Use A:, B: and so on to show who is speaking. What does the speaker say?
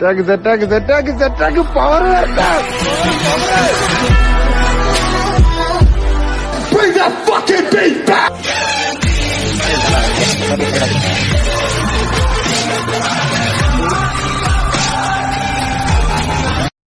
A: സെറ്റാക്ക് സെറ്റാക്ക് സെറ്റാക്ക് സെറ്റാക്ക് പവർ വരട്ടെ
B: Bring that fucking beat back!